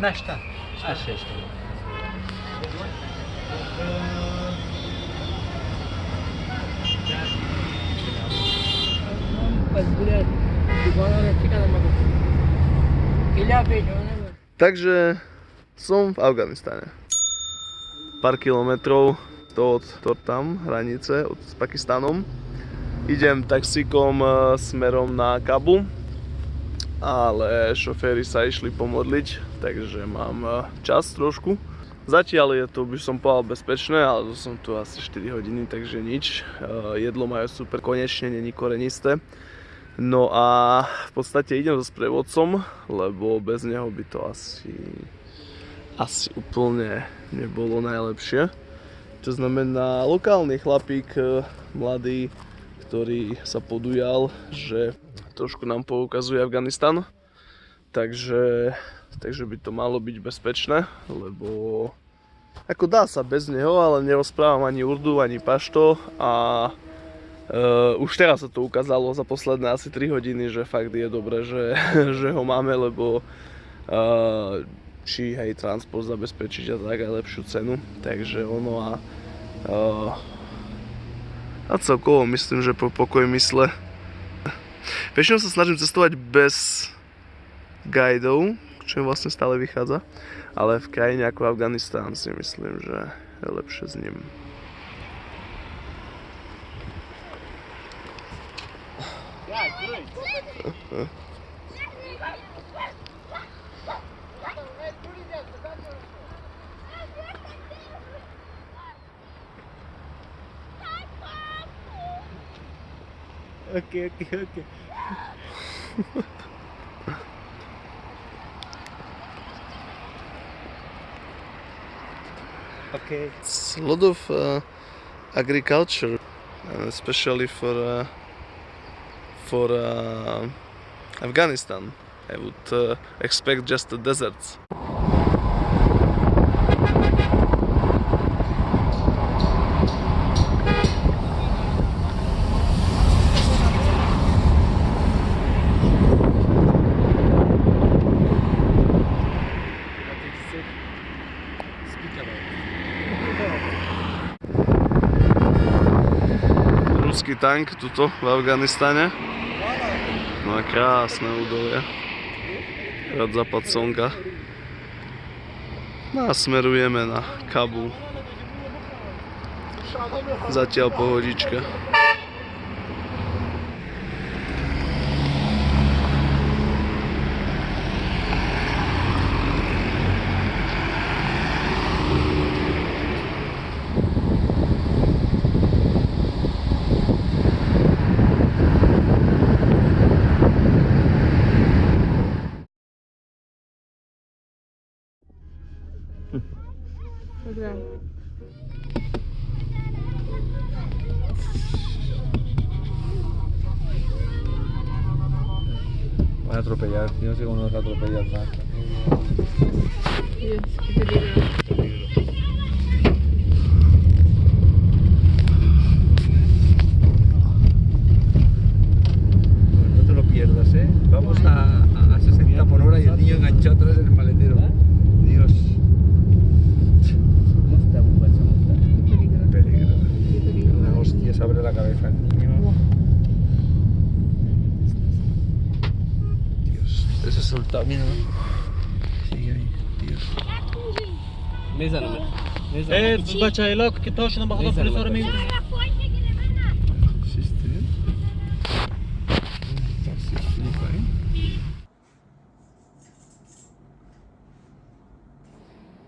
Naşta. Aşağı işte. Takže som v Afganistane. Pár kilometrov od, od tam hranice od, s Pakistanom. Idem taxíkom eh, smerom na Kabul, ale šoféry sa išli pomodliť takže mám e, čas trošku. Zatiaľ je to, by som povedal, bezpečné, ale som tu asi 4 hodiny, takže nič. E, Jedlo majú super, konečne není korenisté. No a v podstate idem so sprievodcom, lebo bez neho by to asi, asi úplne nebolo najlepšie. To znamená lokálny chlapík, e, mladý, ktorý sa podujal, že trošku nám poukazuje Afganistan. Takže, takže by to malo byť bezpečné, lebo ako dá sa bez neho, ale nerozprávam ani urdu, ani pašto a Uh, už teraz sa to ukázalo za posledné asi 3 hodiny, že fakt je dobré, že, že ho máme, lebo uh, či hej transport zabezpečiť a tak aj lepšiu cenu, takže ono a uh, a celkovo myslím, že po pokoj mysle. Väčšinou sa snažím cestovať bez guidov, čo mi vlastne stále vychádza, ale v krajine ako Afganistán si myslím, že je lepšie s ním. Okay, okay, okay. okay. It's a lot of uh, agriculture, uh, especially for uh, for uh, Afghanistan. I would expect just the deserts. Ruský tank tuto v Afganistane. No a krásne údolie. Rad západ slnka. No a smerujeme na Kabul. Zatiaľ pohodička. atropellar, yo no sé cómo nos atropellan más.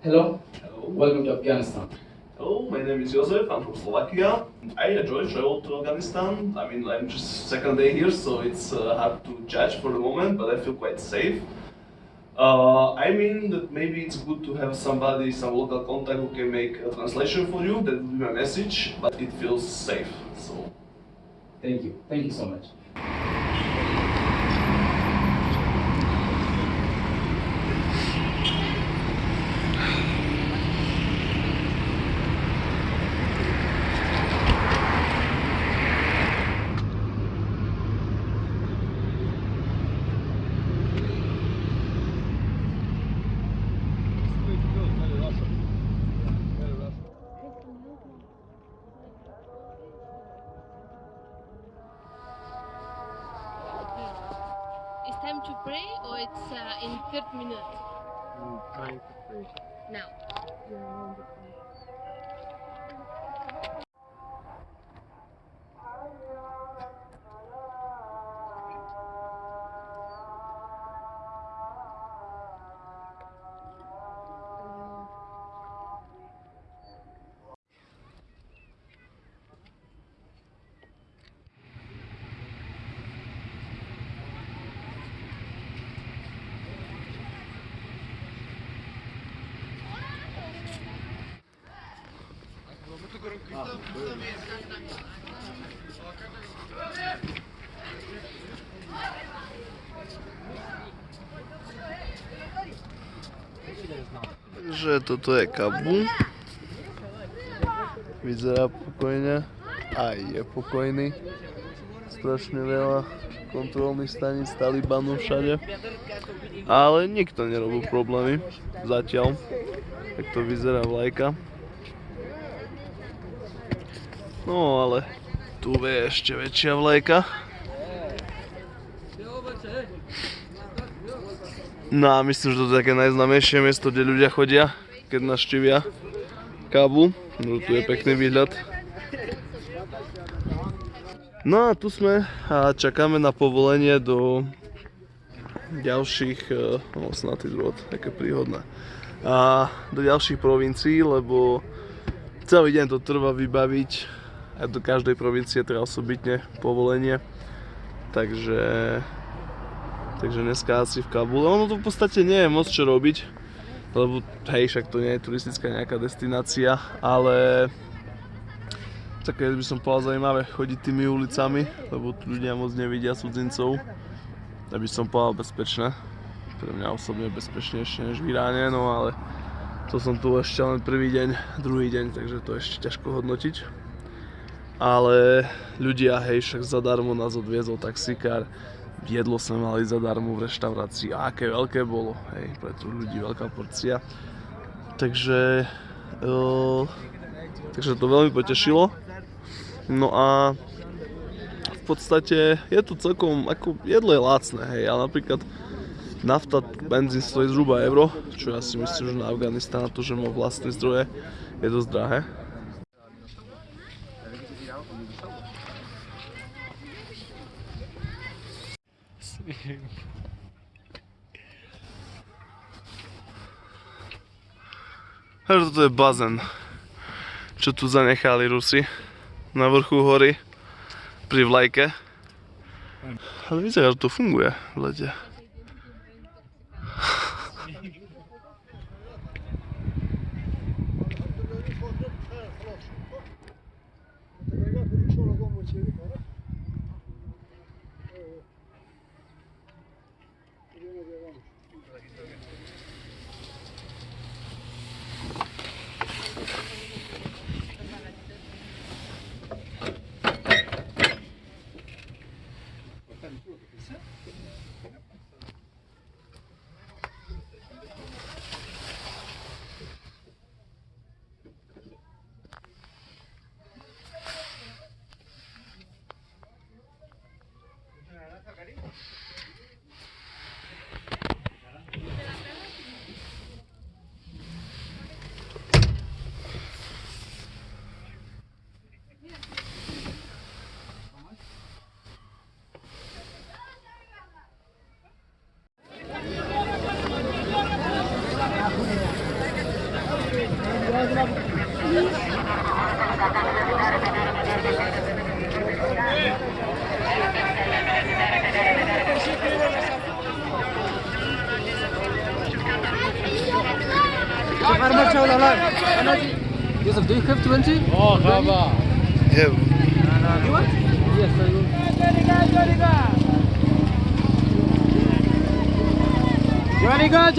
Hello. Hello, welcome to Afghanistan. Hello, my name is Joseph, I'm from Slovakia. I enjoy travel to Afghanistan. I mean, I'm just second day here, so it's uh, hard to judge for the moment, but I feel quite safe. Uh, I mean that maybe it's good to have somebody, some local contact who can make a translation for you. That would be my message, but it feels safe. So Thank you. Thank you so much. time to pray or it's uh, in third minute? Mm, time to pray. Now. Yeah, toto je Kabul. Vyzerá pokojne. Aj je pokojný. Strašne veľa kontrolných staníc Talibanu všade. Ale nikto nerobil problémy. Zatiaľ. Tak to vyzerá vlajka. No ale tu je ešte väčšia vlajka. No a myslím, že to je také najznámejšie miesto, kde ľudia chodia, keď navštívia Kábul. No tu je pekný výhľad. No a tu sme a čakáme na povolenie do ďalších, e, no snad je zrod, také príhodné, a do ďalších provincií, lebo celý deň to trvá vybaviť a do každej provincie treba osobitne povolenie. Takže Takže dneska asi v Kabule. Ono to v podstate nie je moc čo robiť, lebo hej, však to nie je turistická nejaká destinácia, ale také by som povedal zaujímavé chodiť tými ulicami, lebo tu ľudia moc nevidia cudzincov. Aby som povedal bezpečné. Pre mňa osobne bezpečnejšie než v Iráne, no ale to som tu ešte len prvý deň, druhý deň, takže to ešte ťažko hodnotiť. Ale ľudia, hej, však zadarmo nás odviezol taxikár, jedlo sme mali zadarmo v reštaurácii a aké veľké bolo, hej, pre tu ľudí veľká porcia. Takže, uh, takže to veľmi potešilo. No a v podstate je to celkom, ako jedlo je lacné, hej, ale napríklad nafta, benzín stojí zhruba euro, čo ja si myslím, že na Afganistán, to, že má vlastné zdroje, je dosť drahé. Takže toto je bazén, čo tu zanechali Rusi na vrchu hory pri vlajke. Ale vyzerá, že to funguje v lete.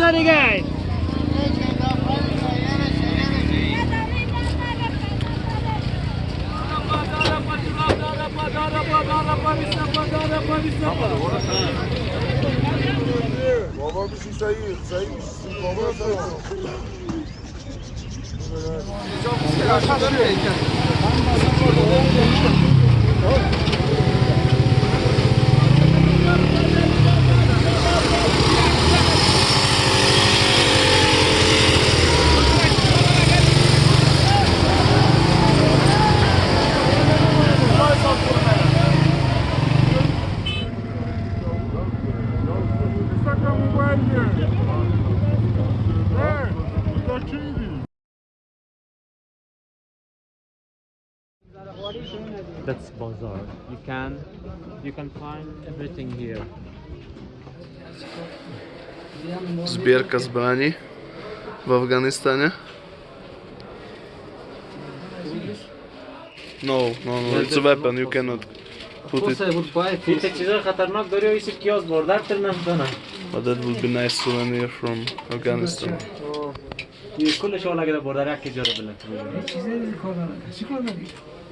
Hadi gel. Baba bir şey sayıyor, saymışsın. Baba sayıyor. Çok güzel. Çok güzel. can. You can find everything here. Сберка с брани в Афганистане. No, no, no, it's a weapon, you cannot put it. But that would be nice souvenir from Afghanistan.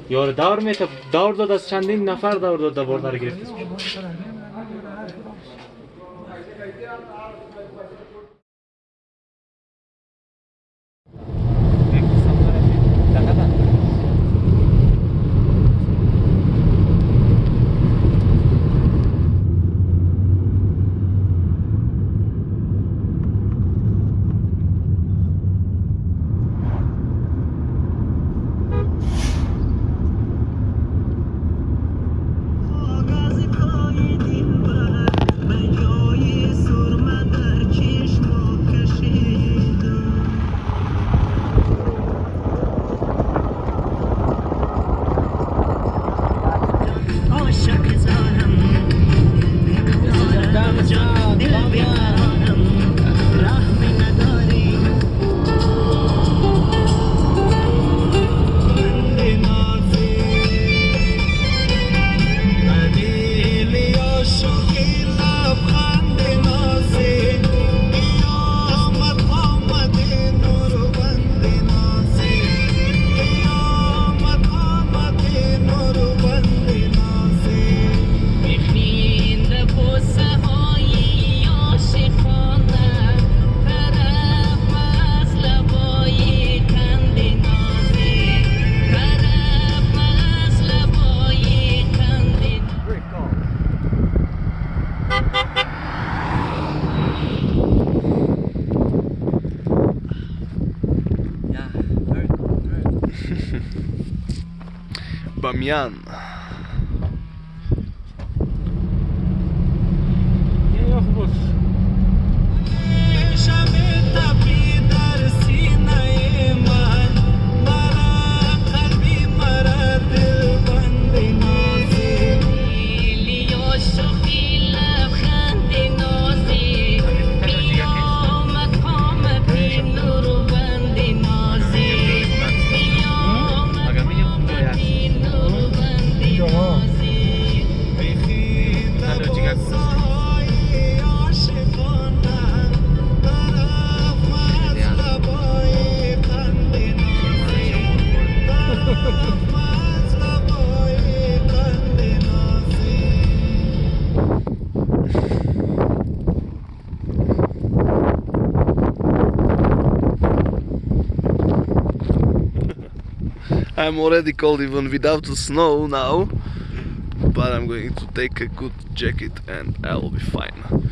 ёр давр метав давр дод аз чандин нафар давр дод давр гирифтис העניין I'm already cold even without the snow now. But I'm going to take a good jacket and I'll be fine.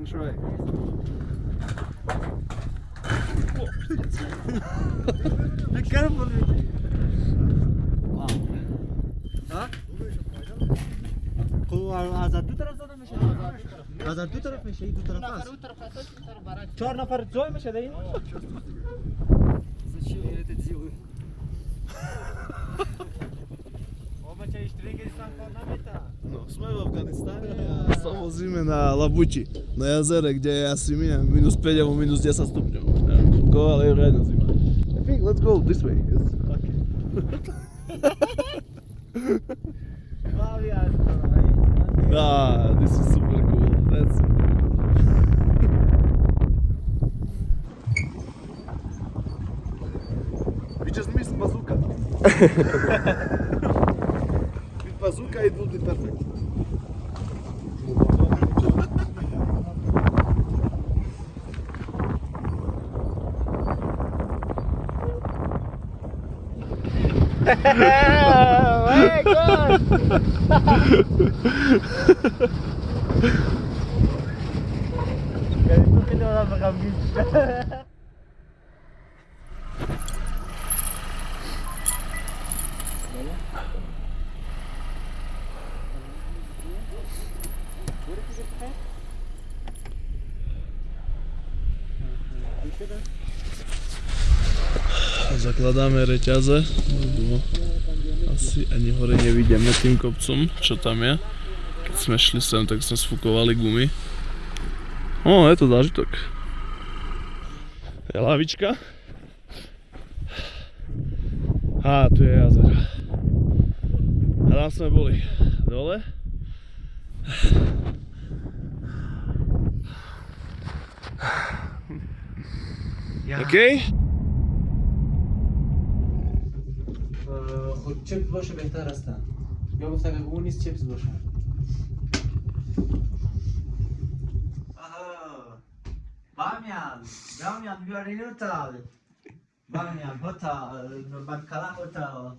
can try. Be careful. Wow. Ha? Bu azad bu tarafdan mı şey? Azad bu taraf mı şey? Bu taraf az. Çor nafar joy mu şey değil? Зачем я это делаю? Оба чай штригельсан по нам это. A sa vozíme na Labuči, na jazere, kde je asi minus, minus 5 alebo minus 10 stupňov. Neviem koľko, ale je riadna zima. I think let's go this way. Yes. Okay. Ah, this is super cool. That's super cool. We just missed bazooka. Bazooka it will be perfect. Zakladáme reťaze, lebo asi ani hore nevidíme tým kopcom, čo tam je. Keď sme šli sem, tak sme sfúkovali gumy. O, je to zážitok. Je lavička. A tu je jazero. A tam sme boli dole. OK? خود چپس باشه بهتر هستن یا گفتن اگه اون نیست چپس باشه Bamiyan, Bamiyan, we are in hotel. Bamiyan, hotel, Bankala hotel.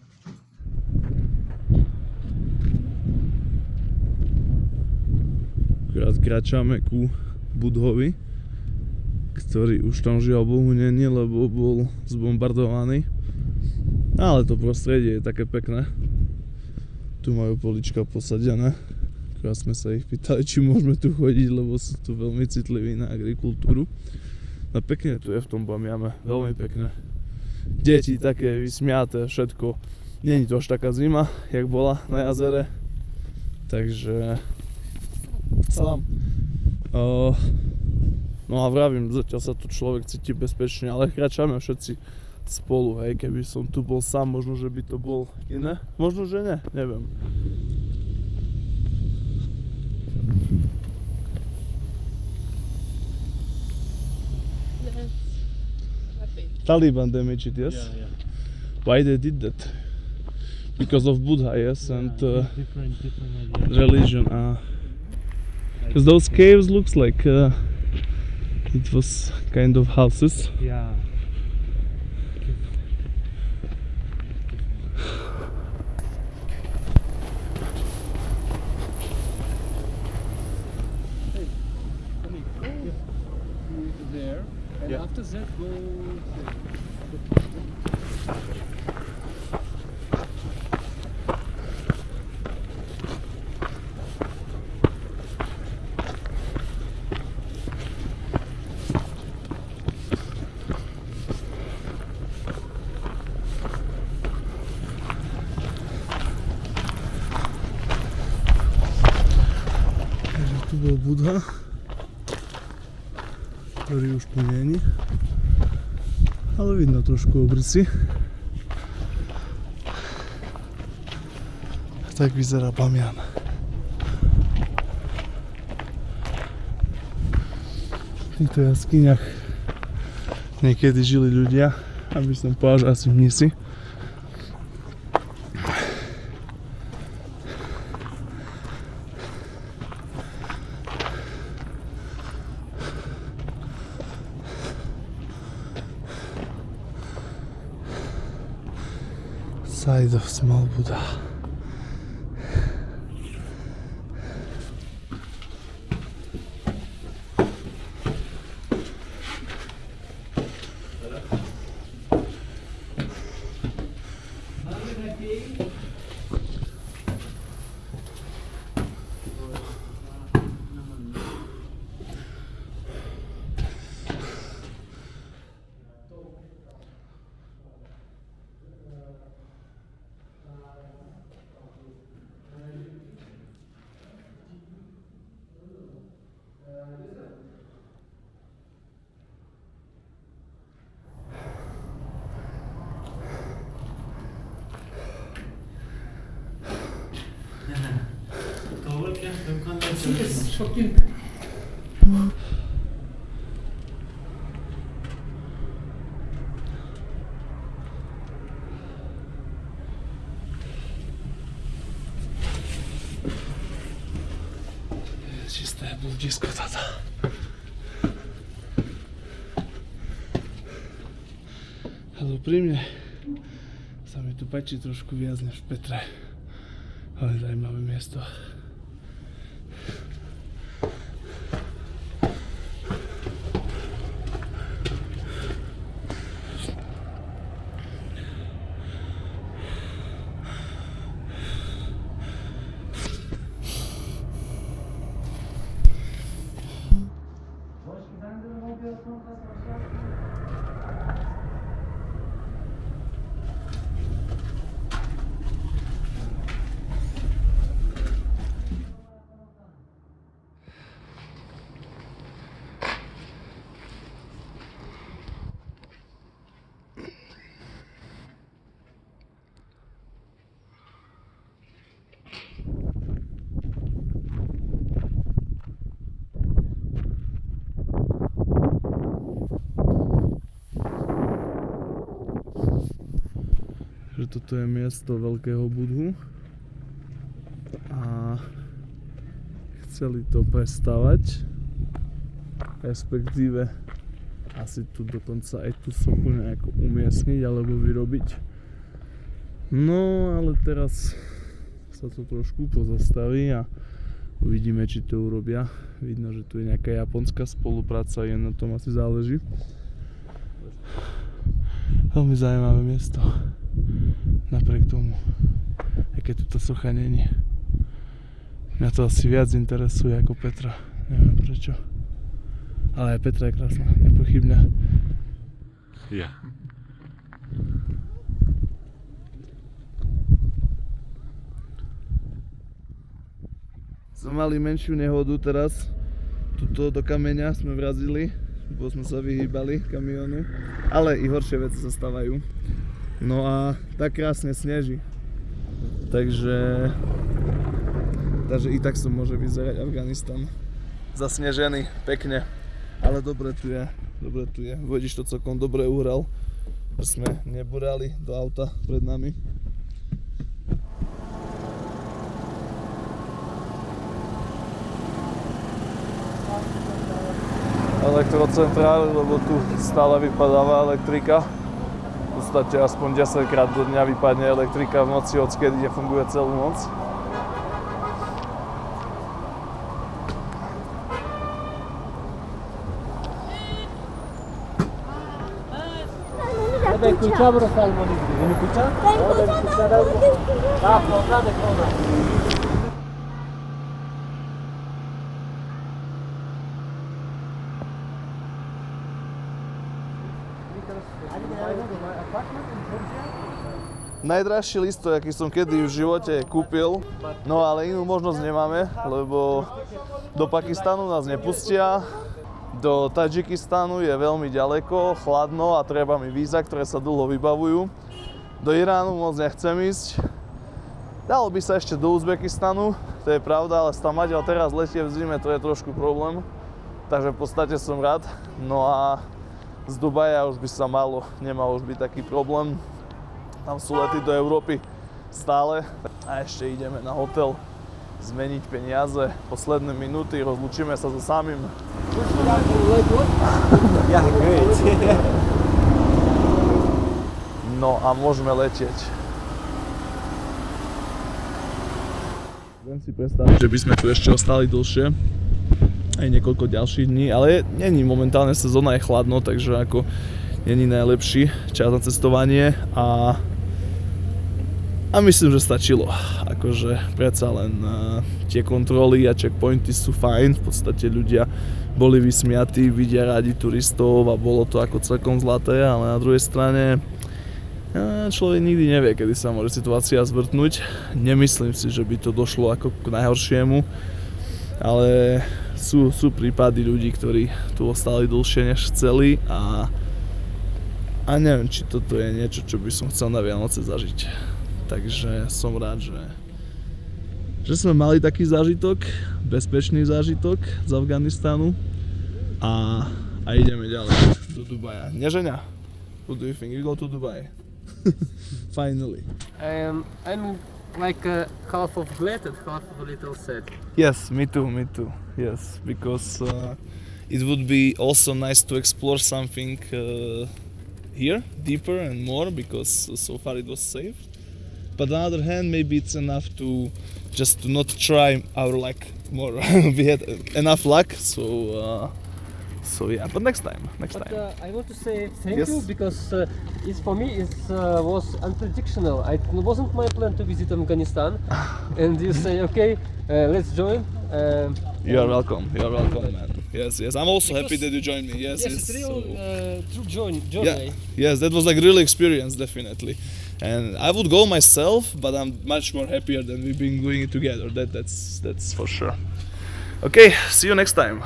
Akurát kráčame ku Budhovi, ktorý už tam žiaľ Bohu není, lebo bol zbombardovaný. Ale to prostredie je také pekné. Tu majú polička posadené. Akurát sme sa ich pýtali, či môžeme tu chodiť, lebo sú tu veľmi citliví na agrikultúru. No pekne tu je v tom Bamiame, veľmi pekné. Deti také vysmiaté, všetko. Není to až taká zima, jak bola na jazere. Takže... Salam. Uh, no a vravím, zatiaľ sa tu človek cíti bezpečne, ale kráčame všetci spolu, hej, keby som tu bol sám, možno, že by to bol iné, možno, že ne, neviem. Taliban damaged it, yes? Yeah, yeah. Why they did that? Because of Buddha, yes, and uh, different different religion. Ah, because those caves looks like uh, it was kind of houses. Yeah. After that go. Takže tu bol Ale vidno trošku obrysy. Tak vyzerá Bamian. V týchto jaskyniach niekedy žili ľudia, aby som že asi mnisi. Side of small Buddha. Čisté blúdisko táto. Ale úprimne sa mi tu páči trošku viac než v Petre. Ale zaujímavé miesto. Že toto je miesto veľkého budhu. A chceli to prestavať respektíve asi tu dokonca aj tú sochu nejako umiestniť alebo vyrobiť. No ale teraz sa to trošku pozastaví a uvidíme či to urobia. Vidno, že tu je nejaká japonská spolupráca je na tom asi záleží. Veľmi zaujímavé miesto napriek tomu, aj keď tu tá socha není. Mňa to asi viac interesuje ako Petra, neviem prečo. Ale aj Petra je krásna, nepochybne. Ja. Sme mali menšiu nehodu teraz. Tuto do kameňa sme vrazili, bo sme sa vyhýbali kamionu. Ale i horšie veci sa stávajú. No a tak krásne sneží. Takže... Takže i tak som môže vyzerať Afganistan. Zasnežený, pekne. Ale dobre tu je, dobre tu je. Vodič to celkom dobre uhral. Sme neburali do auta pred nami. Elektrocentrály, lebo tu stále vypadáva elektrika podstate aspoň 10 krát do dňa vypadne elektrika v noci, odkedy nefunguje celú noc. Vabbè, cucciamo lo salmone. Vieni cucciare? Vabbè, cucciare. Ah, portate cosa. Najdražší listok, aký som kedy v živote kúpil, no ale inú možnosť nemáme, lebo do Pakistanu nás nepustia, do Tadžikistanu je veľmi ďaleko, chladno a treba mi víza, ktoré sa dlho vybavujú. Do Iránu moc nechcem ísť. Dalo by sa ešte do Uzbekistanu, to je pravda, ale tam Maďal teraz letie v zime, to je trošku problém. Takže v podstate som rád. No a z Dubaja už by sa malo, nemal už byť taký problém. Tam sú lety do Európy stále. A ešte ideme na hotel zmeniť peniaze. Posledné minúty, rozlučíme sa so samým. No a môžeme letieť. Viem si predstaviť, že by sme tu ešte ostali dlhšie. Aj niekoľko ďalších dní, ale není momentálne sezóna, je chladno, takže ako není najlepší čas na cestovanie a a myslím, že stačilo. Akože predsa len uh, tie kontroly a checkpointy sú fajn, v podstate ľudia boli vysmiatí, vidia radi turistov a bolo to ako celkom zlaté, ale na druhej strane uh, človek nikdy nevie, kedy sa môže situácia zvrtnúť. Nemyslím si, že by to došlo ako k najhoršiemu, ale sú, sú prípady ľudí, ktorí tu ostali dlhšie než chceli a, a neviem, či toto je niečo, čo by som chcel na Vianoce zažiť takže som rád, že, že sme mali taký zážitok, bezpečný zážitok z Afganistanu a, a ideme ďalej do Dubaja. Neženia? What do you think? You go to Dubai. Finally. Um, I'm like uh, half of glad and half of a little sad. Yes, me too, me too. Yes, because uh, it would be also nice to explore something uh, here deeper and more because so far it was safe. But on the other hand, maybe it's enough to just to not try our luck more. we had enough luck, so uh, so yeah. But next time, next But time. uh, I want to say thank Yes. you because uh, it's for me it uh, was unpredictable. It wasn't my plan to visit Afghanistan, and you say okay, uh, let's join. Um, you are welcome. You are welcome, man. Yes, yes. I'm also happy that you joined me. Yes, yes, yes. it's real so- uh, true join, yeah yes that was like real experience definitely and i would go myself but i'm much more happier than we've been doing it together. That that's that's for sure. Okay see you next time